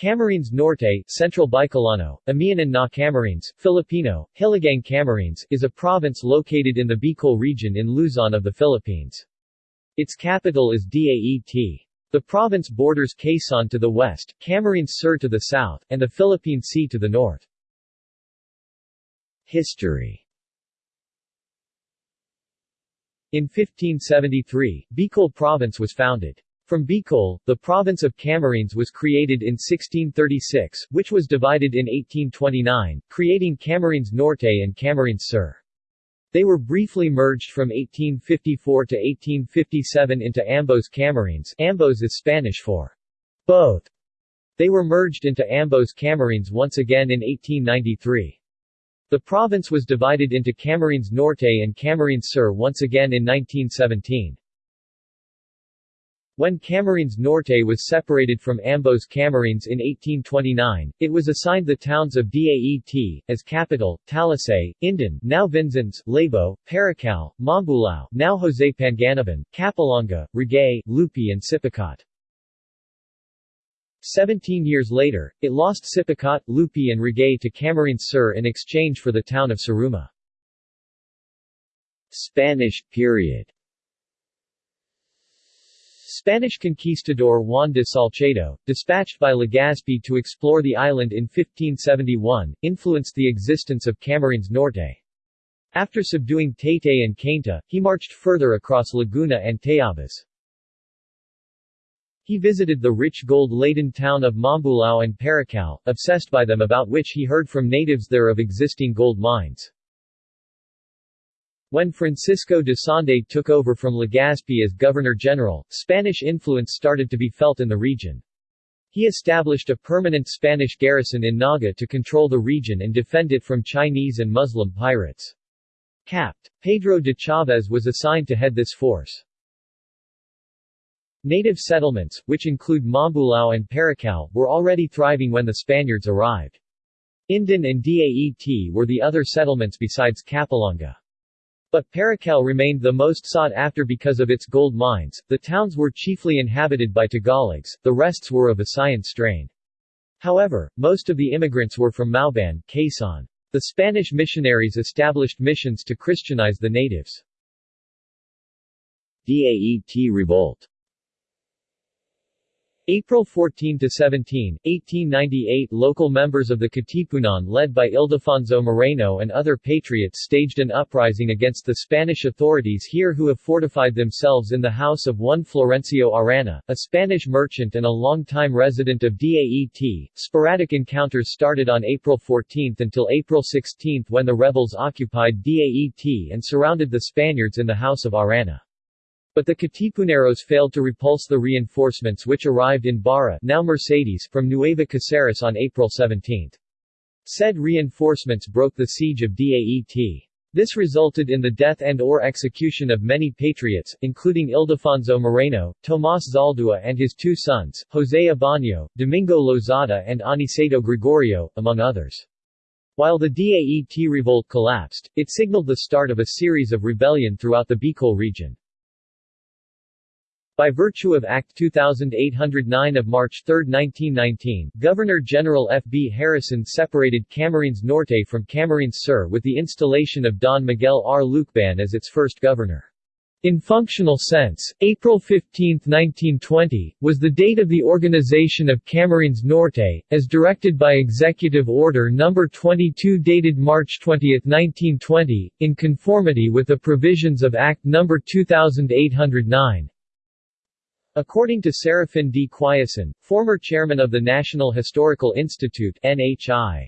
Camarines Norte Central Bicolano, Amihanan na Camarines, Filipino, Hilagang Camarines is a province located in the Bicol region in Luzon of the Philippines. Its capital is Daet. The province borders Quezon to the west, Camarines Sur to the south, and the Philippine Sea to the north. History In 1573, Bicol Province was founded. From Bicol, the province of Camarines was created in 1636, which was divided in 1829, creating Camarines Norte and Camarines Sur. They were briefly merged from 1854 to 1857 into Ambos Camarines Ambos is Spanish for both. They were merged into Ambos Camarines once again in 1893. The province was divided into Camarines Norte and Camarines Sur once again in 1917. When Camarines Norte was separated from Ambos Camarines in 1829, it was assigned the towns of Daet, as capital, Talisay, Indan now Vinzons, Labo, Paracale, Mambulao now Jose Panganiban, Capalonga, Ragay, Lupi and Sipocot. Seventeen years later, it lost Sipocot, Lupi and Ragay to Camarines Sur in exchange for the town of Siruma. Spanish period Spanish conquistador Juan de Salcedo, dispatched by Legazpi to explore the island in 1571, influenced the existence of Camarines Norte. After subduing Taytay and Cainta, he marched further across Laguna and Tayabas. He visited the rich gold-laden town of Mambulao and Paracale, obsessed by them about which he heard from natives there of existing gold mines. When Francisco de Sande took over from Legazpi as Governor-General, Spanish influence started to be felt in the region. He established a permanent Spanish garrison in Naga to control the region and defend it from Chinese and Muslim pirates. Capt. Pedro de Chavez was assigned to head this force. Native settlements, which include Mambulao and Paracale, were already thriving when the Spaniards arrived. Indan and Daet were the other settlements besides Capalonga. But Paracale remained the most sought after because of its gold mines. The towns were chiefly inhabited by Tagalogs, the rests were of Visayan strain. However, most of the immigrants were from Mauban, Quezon. The Spanish missionaries established missions to Christianize the natives. Daet Revolt April 14 to 17, 1898 local members of the Katipunan led by Ildefonso Moreno and other patriots staged an uprising against the Spanish authorities here who have fortified themselves in the house of one Florencio Arana, a Spanish merchant and a long-time resident of Daet. Sporadic encounters started on April 14 until April 16 when the rebels occupied Daet and surrounded the Spaniards in the house of Arana. But the Katipuneros failed to repulse the reinforcements which arrived in Barra now Mercedes from Nueva Caceres on April 17. Said reinforcements broke the siege of Daet. This resulted in the death and or execution of many patriots, including Ildefonso Moreno, Tomas Zaldua and his two sons, José Abano, Domingo Lozada and Aniceto Gregorio, among others. While the Daet revolt collapsed, it signaled the start of a series of rebellion throughout the Bicol region. By virtue of Act 2809 of March 3, 1919, Governor-General F. B. Harrison separated Camarines Norte from Camarines Sur with the installation of Don Miguel R. Lucban as its first governor. In functional sense, April 15, 1920, was the date of the organization of Camarines Norte, as directed by Executive Order No. 22 dated March 20, 1920, in conformity with the provisions of Act No. 2809. According to Serafin D. Quiason, former chairman of the National Historical Institute NHI.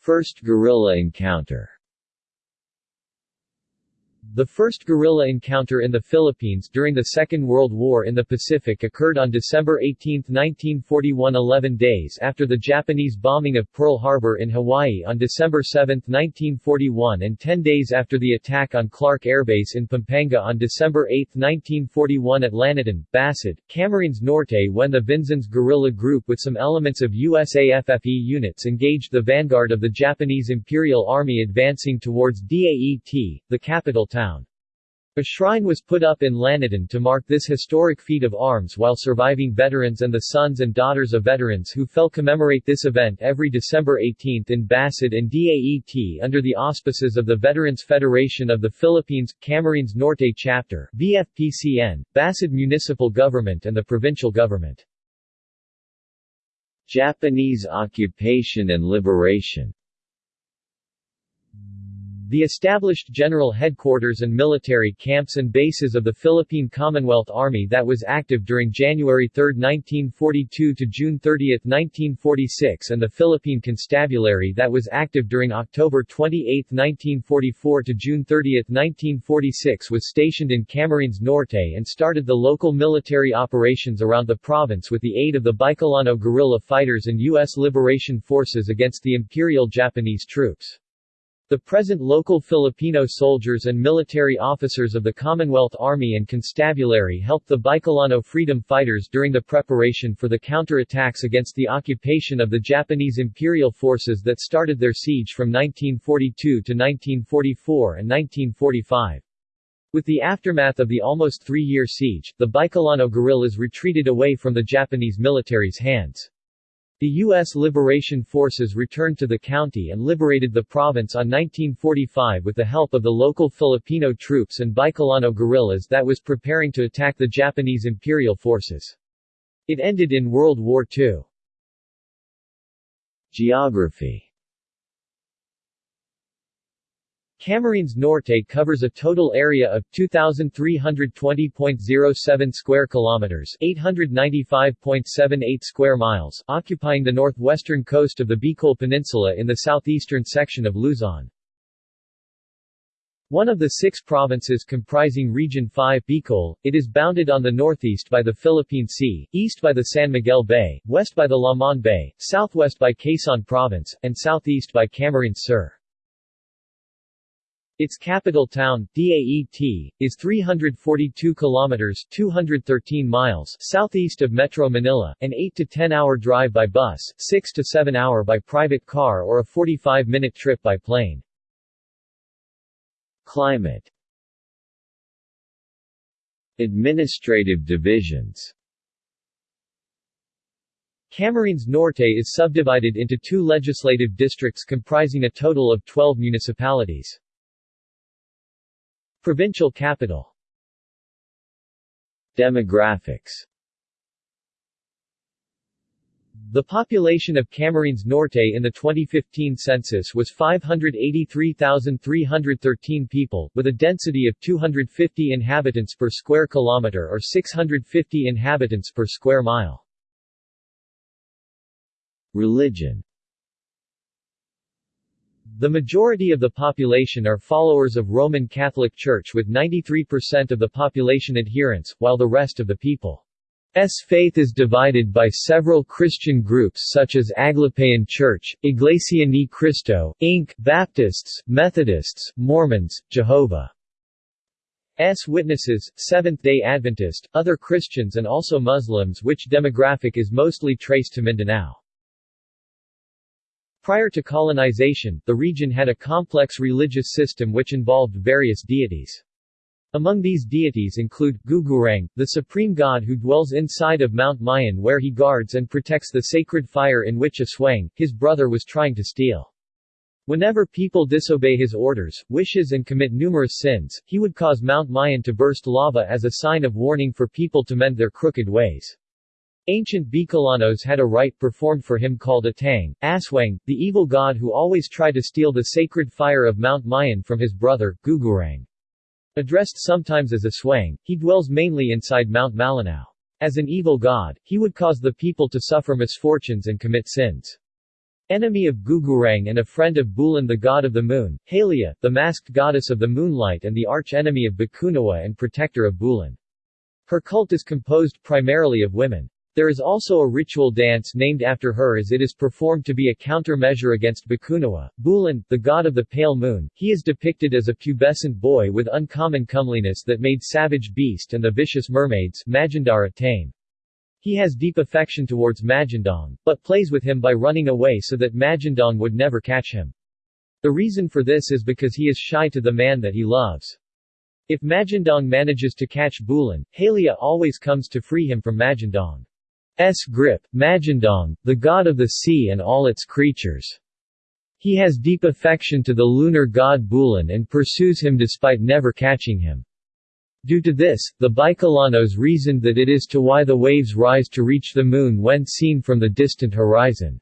First guerrilla encounter the first guerrilla encounter in the Philippines during the Second World War in the Pacific occurred on December 18, 1941 11 days after the Japanese bombing of Pearl Harbor in Hawaii on December 7, 1941 and 10 days after the attack on Clark Air Base in Pampanga on December 8, 1941 at Laniton, Basud, Camarines Norte when the Vinzons guerrilla group with some elements of USAFFE units engaged the vanguard of the Japanese Imperial Army advancing towards Daet, the capital town. A shrine was put up in Laniton to mark this historic feat of arms while surviving veterans and the sons and daughters of veterans who fell commemorate this event every December 18 in Basud and DAET under the auspices of the Veterans Federation of the Philippines, Camarines Norte Chapter, VFPCN, Basud Municipal Government and the Provincial Government. Japanese occupation and liberation the established general headquarters and military camps and bases of the Philippine Commonwealth Army that was active during January 3, 1942 to June 30, 1946 and the Philippine Constabulary that was active during October 28, 1944 to June 30, 1946 was stationed in Camarines Norte and started the local military operations around the province with the aid of the Bicolano guerrilla fighters and U.S. Liberation Forces against the Imperial Japanese troops. The present local Filipino soldiers and military officers of the Commonwealth Army and Constabulary helped the Bicolano freedom fighters during the preparation for the counterattacks against the occupation of the Japanese imperial forces that started their siege from 1942 to 1944 and 1945. With the aftermath of the almost three-year siege, the Bicolano guerrillas retreated away from the Japanese military's hands. The U.S. Liberation Forces returned to the county and liberated the province on 1945 with the help of the local Filipino troops and Bicolano guerrillas that was preparing to attack the Japanese imperial forces. It ended in World War II. Geography Camarines Norte covers a total area of 2320.07 square kilometers, 895.78 square miles, occupying the northwestern coast of the Bicol Peninsula in the southeastern section of Luzon. One of the six provinces comprising Region 5 Bicol, it is bounded on the northeast by the Philippine Sea, east by the San Miguel Bay, west by the Lamon Bay, southwest by Quezon Province, and southeast by Camarines Sur. Its capital town, Daet, is 342 kilometers 213 miles southeast of Metro Manila, an 8 to 10 hour drive by bus, 6 to 7 hour by private car or a 45 minute trip by plane. Climate Administrative divisions Camarines Norte is subdivided into two legislative districts comprising a total of 12 municipalities. Provincial capital. Demographics. The population of Camarines Norte in the 2015 census was 583,313 people, with a density of 250 inhabitants per square kilometer or 650 inhabitants per square mile. Religion the majority of the population are followers of Roman Catholic Church with 93% of the population adherents, while the rest of the people's faith is divided by several Christian groups such as Aglipayan Church, Iglesia Ni Cristo, Inc., Baptists, Methodists, Mormons, Jehovah's Witnesses, Seventh-day Adventist, other Christians and also Muslims which demographic is mostly traced to Mindanao. Prior to colonization, the region had a complex religious system which involved various deities. Among these deities include, Gugurang, the supreme god who dwells inside of Mount Mayon where he guards and protects the sacred fire in which Aswang, his brother was trying to steal. Whenever people disobey his orders, wishes and commit numerous sins, he would cause Mount Mayon to burst lava as a sign of warning for people to mend their crooked ways. Ancient Bicolanos had a rite performed for him called Atang, Aswang, the evil god who always tried to steal the sacred fire of Mount Mayon from his brother, Gugurang. Addressed sometimes as Aswang, he dwells mainly inside Mount Malinao. As an evil god, he would cause the people to suffer misfortunes and commit sins. Enemy of Gugurang and a friend of Bulan the god of the moon, Halia, the masked goddess of the moonlight and the arch-enemy of Bakunawa and protector of Bulan. Her cult is composed primarily of women. There is also a ritual dance named after her as it is performed to be a countermeasure against Bakunawa. Bulan, the god of the pale moon, he is depicted as a pubescent boy with uncommon comeliness that made Savage Beast and the vicious mermaids Magindara tame. He has deep affection towards Magindang, but plays with him by running away so that Magindang would never catch him. The reason for this is because he is shy to the man that he loves. If Magindang manages to catch Bulan, Halia always comes to free him from Magindang's grip, Magindang, the god of the sea and all its creatures. He has deep affection to the lunar god Bulan and pursues him despite never catching him. Due to this, the Bicolanos reasoned that it is to why the waves rise to reach the moon when seen from the distant horizon.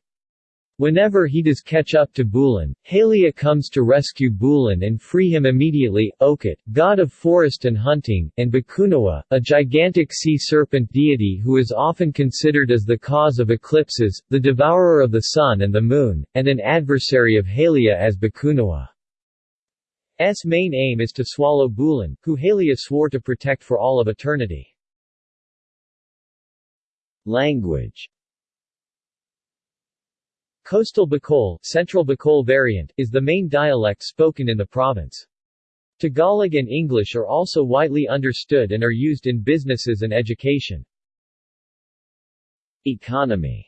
Whenever he does catch up to Bulan, Halia comes to rescue Bulan and free him immediately. Okot, god of forest and hunting, and Bakunawa, a gigantic sea serpent deity who is often considered as the cause of eclipses, the devourer of the sun and the moon, and an adversary of Halia as Bakunawa. S main aim is to swallow Bulan, who Halia swore to protect for all of eternity. Language Coastal Bicol, Central Bicol variant, is the main dialect spoken in the province. Tagalog and English are also widely understood and are used in businesses and education. Economy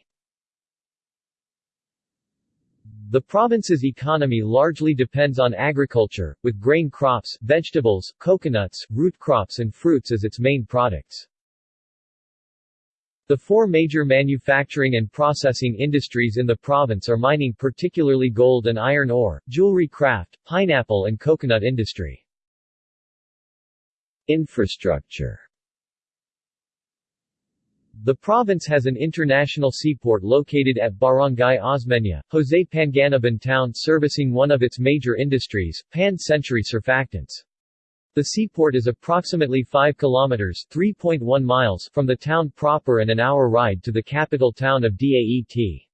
The province's economy largely depends on agriculture, with grain crops, vegetables, coconuts, root crops and fruits as its main products. The four major manufacturing and processing industries in the province are mining particularly gold and iron ore, jewelry craft, pineapple and coconut industry. Infrastructure the province has an international seaport located at Barangay Osmeña, Jose Panganiban town servicing one of its major industries, Pan-Century Surfactants. The seaport is approximately 5 kilometers 3.1 miles from the town proper and an hour ride to the capital town of Daet.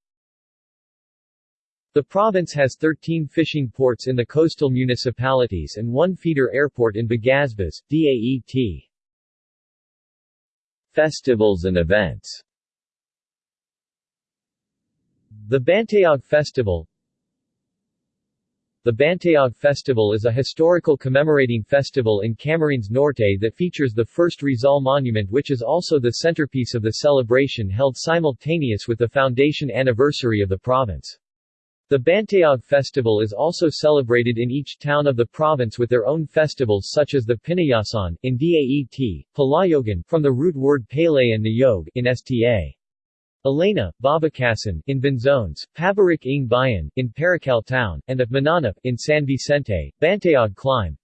The province has 13 fishing ports in the coastal municipalities and one feeder airport in Bagasbas, Daet. Festivals and events The Bantayog Festival The Bantayog Festival is a historical commemorating festival in Camarines Norte that features the first Rizal Monument which is also the centerpiece of the celebration held simultaneous with the foundation anniversary of the province. The Bantayog festival is also celebrated in each town of the province with their own festivals such as the Pinyasan in Daet, Palayogan from the root word Pele and Niyog in Sta. Elena, Babakasan in Benzones, Pabirik ng Bayan in Paracale town, and of Mananap in San Vicente, Bantayog Climb.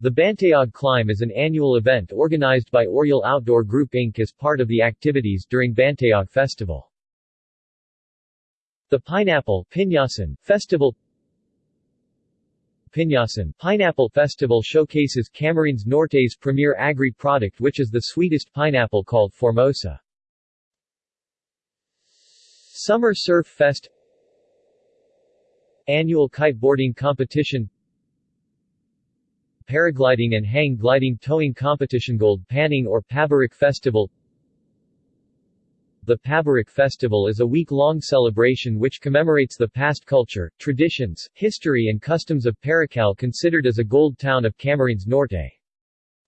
The Bantayog Climb is an annual event organized by Oriel Outdoor Group Inc. as part of the activities during Bantayog Festival. The Pineapple Pinyasan Festival Pinyasan Pineapple Festival showcases Camarines Norte's premier agri-product which is the sweetest pineapple called Formosa. Summer Surf Fest Annual kiteboarding competition Paragliding and hang gliding towing competition Gold Panning or Pabirik Festival the Pabirik Festival is a week-long celebration which commemorates the past culture, traditions, history and customs of Paracale considered as a gold town of Camarines Norte.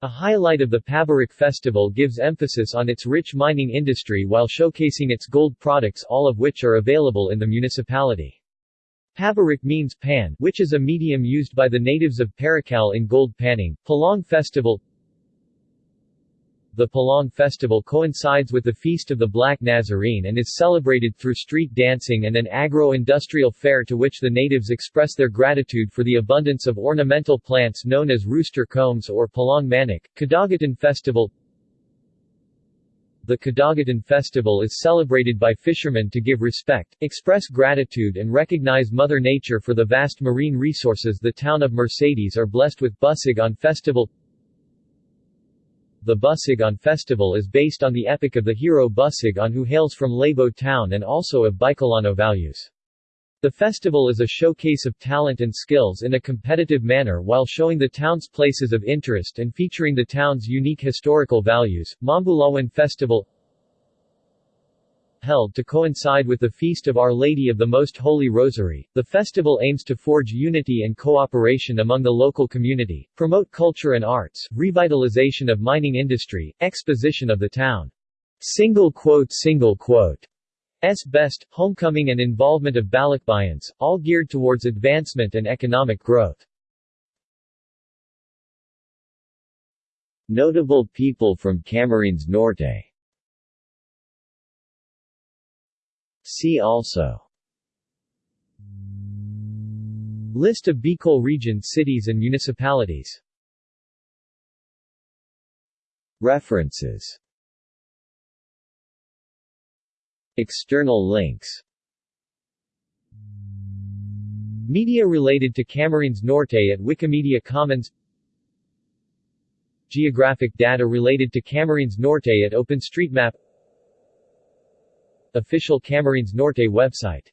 A highlight of the Pabirik Festival gives emphasis on its rich mining industry while showcasing its gold products all of which are available in the municipality. Pabirik means pan, which is a medium used by the natives of Paracale in gold panning. Palong Festival the Palong festival coincides with the Feast of the Black Nazarene and is celebrated through street dancing and an agro-industrial fair to which the natives express their gratitude for the abundance of ornamental plants known as rooster combs or Palong Manok. Kadagatan Festival The Kadagatan Festival is celebrated by fishermen to give respect, express gratitude and recognize Mother Nature for the vast marine resources the town of Mercedes are blessed with Busigon Festival the Busigon festival is based on the epic of the hero Busigon who hails from Labo town and also of Bicolano values. The festival is a showcase of talent and skills in a competitive manner while showing the town's places of interest and featuring the town's unique historical values. Mambulawan Festival held to coincide with the Feast of Our Lady of the Most Holy Rosary. The festival aims to forge unity and cooperation among the local community, promote culture and arts, revitalization of mining industry, exposition of the town. Single quote single quote. S best, homecoming and involvement of Balikbayans, all geared towards advancement and economic growth. Notable people from Camarines Norte See also. List of Bicol region cities and municipalities. References. External links. Media related to Camarines Norte at Wikimedia Commons. Geographic data related to Camarines Norte at OpenStreetMap Official Camarines Norte website